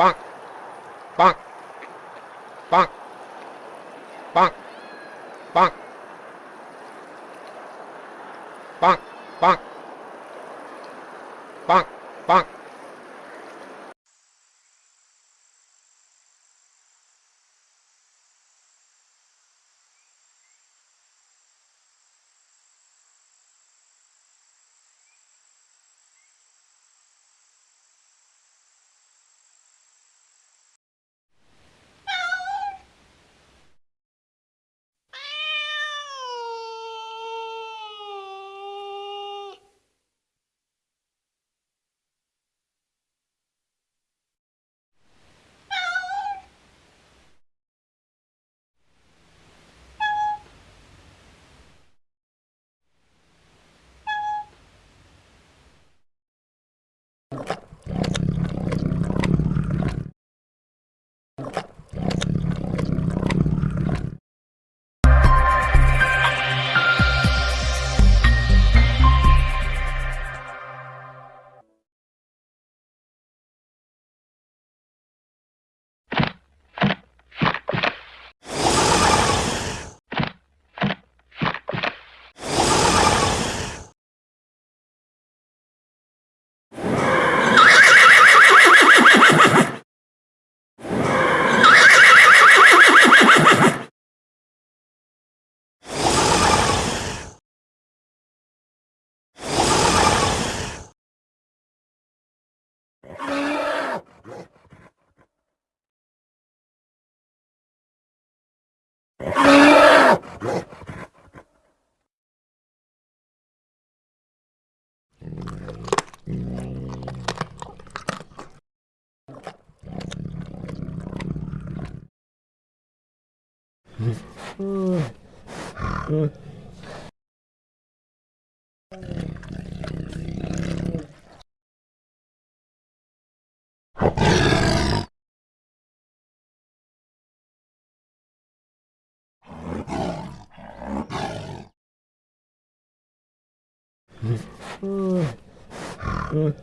bonk, bonk, bonk, bonk, bonk, bonk, bonk, bonk, bonk. you. Mm-hmm. 음. 음. 음.